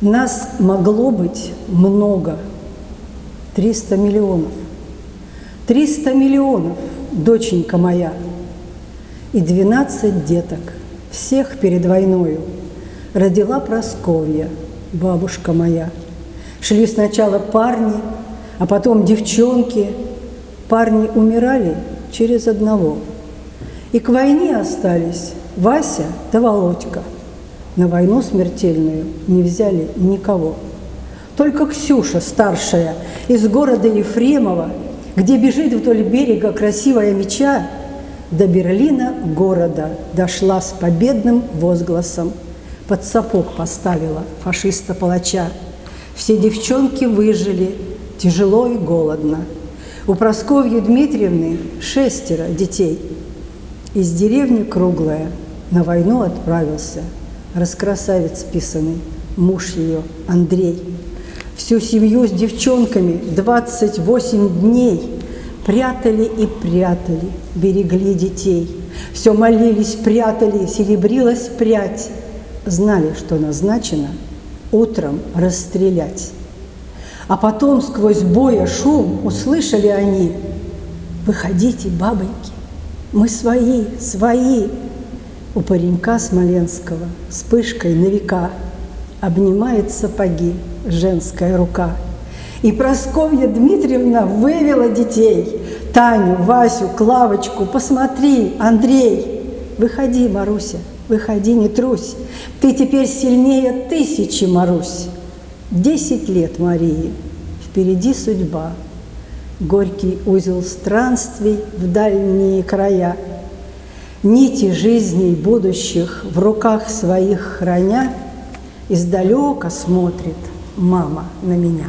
Нас могло быть много, 300 миллионов. 300 миллионов, доченька моя, и 12 деток, всех перед войною, родила Просковья, бабушка моя. Шли сначала парни, а потом девчонки. Парни умирали через одного. И к войне остались Вася да Володька. На войну смертельную не взяли никого. Только Ксюша, старшая, из города Ефремова, где бежит вдоль берега красивая меча, до Берлина города дошла с победным возгласом. Под сапог поставила фашиста-палача. Все девчонки выжили, тяжело и голодно. У Просковьи Дмитриевны шестеро детей. Из деревни Круглая на войну отправился раскрасавец писанный, муж ее Андрей. Всю семью с девчонками 28 дней прятали и прятали, берегли детей. Все молились, прятали, серебрилась прядь. Знали, что назначено утром расстрелять. А потом сквозь боя шум услышали они «Выходите, бабоньки, мы свои, свои!» У паренька Смоленского вспышкой на века Обнимает сапоги женская рука. И Просковья Дмитриевна вывела детей. Таню, Васю, Клавочку, посмотри, Андрей. Выходи, Маруся, выходи, не трусь. Ты теперь сильнее тысячи, Марусь. Десять лет Марии, впереди судьба. Горький узел странствий в дальние края. Нити жизней будущих в руках своих храня – Издалека смотрит мама на меня.